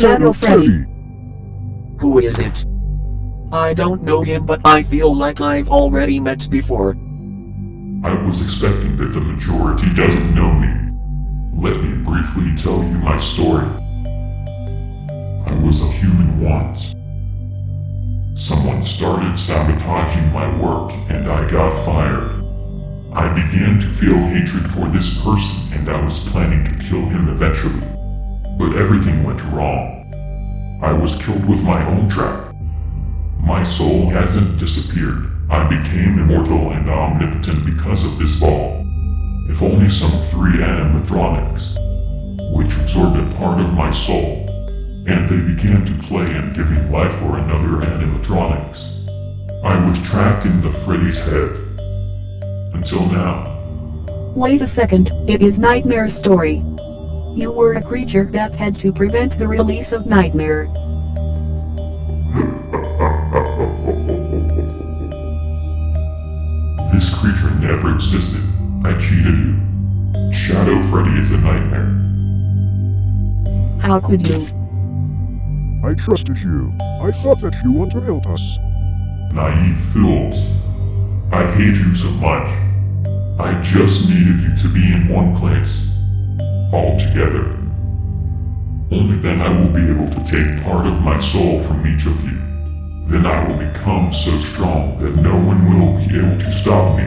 Shadow Freddy. Who is it? I don't know him but I feel like I've already met before. I was expecting that the majority doesn't know me. Let me briefly tell you my story. I was a human once. Someone started sabotaging my work and I got fired. I began to feel hatred for this person and I was planning to kill him eventually. But everything went wrong. I was killed with my own trap. My soul hasn't disappeared. I became immortal and omnipotent because of this ball. If only some three animatronics, which absorbed a part of my soul, and they began to play and giving life for another animatronics. I was trapped in the Freddy's head. Until now. Wait a second, it is Nightmare story. You were a creature that had to prevent the release of Nightmare. This creature never existed. I cheated you. Shadow Freddy is a nightmare. How could you? I trusted you. I thought that you want to help us. Naive fools. I hate you so much. I just needed you to be in one place. All together. Only then I will be able to take part of my soul from each of you. Then I will become so strong that no one will be able to stop me.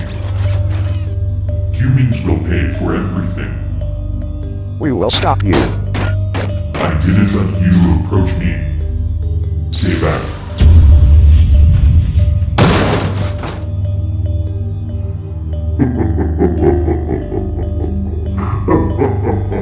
Humans will pay for everything. We will stop you. I didn't let you approach me. Stay back.